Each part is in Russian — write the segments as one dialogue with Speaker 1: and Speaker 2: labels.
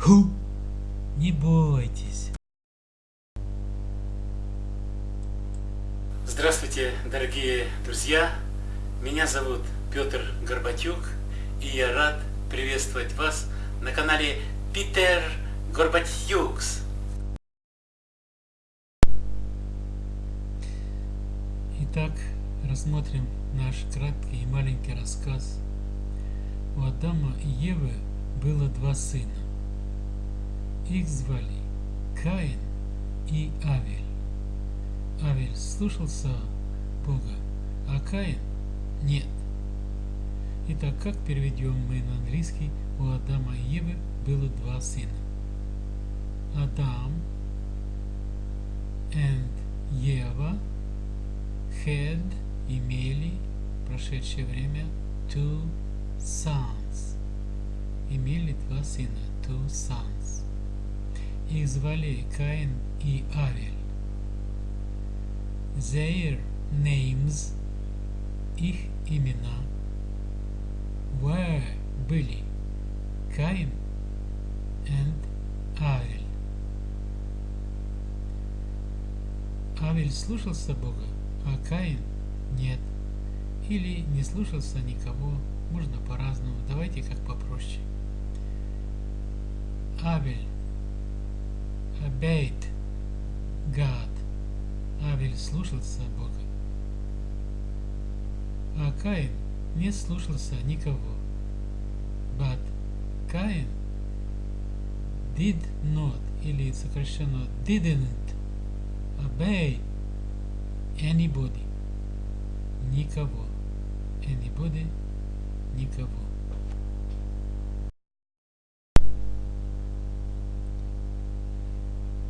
Speaker 1: Ху! Не бойтесь.
Speaker 2: Здравствуйте, дорогие друзья! Меня зовут Петр Горбатюк, и я рад приветствовать вас на канале Питер Горбатюкс.
Speaker 1: Итак, рассмотрим наш краткий и маленький рассказ. У Адама и Евы было два сына. Их звали Каин и Авель. Авель слушался Бога, а Каин нет. Итак, как переведем мы на английский, у Адама и Евы было два сына. Адам and Ева had, имели, прошедшее время, two sons. Имели два сына, two sons. Их звали Каин и Авель. Their names, их имена, were, были, Каин and Авель. Авель слушался Бога, а Каин нет. Или не слушался никого, можно по-разному. Давайте как попроще. Авель obeyed God. Авель слушался Бога. А Каин не слушался никого. But Каин did not, или сокращенно didn't obey anybody. Никого. Anybody. Никого.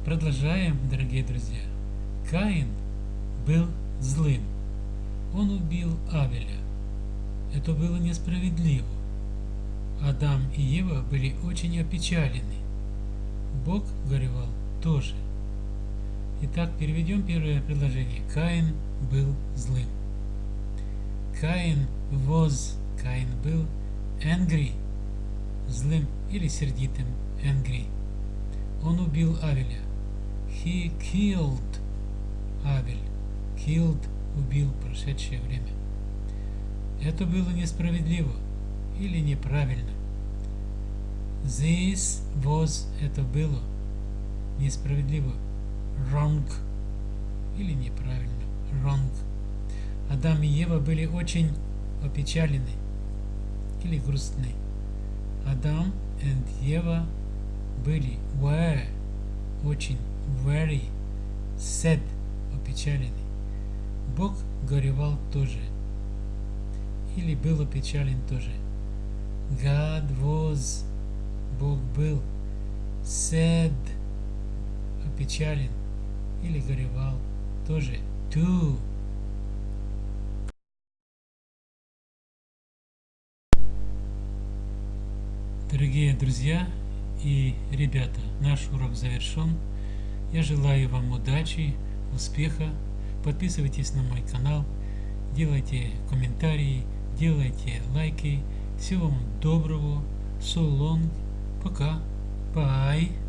Speaker 1: Продолжаем, дорогие друзья. Каин был злым. Он убил Авеля. Это было несправедливо. Адам и Ева были очень опечалены. Бог горевал тоже. Итак, переведем первое предложение. Каин был злым. Каин was, Каин был angry, злым или сердитым, angry. Он убил Авеля. He killed Авель. Killed убил прошедшее время. Это было несправедливо или неправильно. This was это было несправедливо. Wrong или неправильно. Wrong. Адам и Ева были очень опечалены или грустны. Адам и Ева были were очень very sad опечалены. Бог горевал тоже или был опечален тоже. God was Бог был sad опечален или горевал тоже. Too Дорогие друзья и ребята, наш урок завершен. Я желаю вам удачи, успеха. Подписывайтесь на мой канал, делайте комментарии, делайте лайки. Всего вам доброго. So long. Пока. Bye.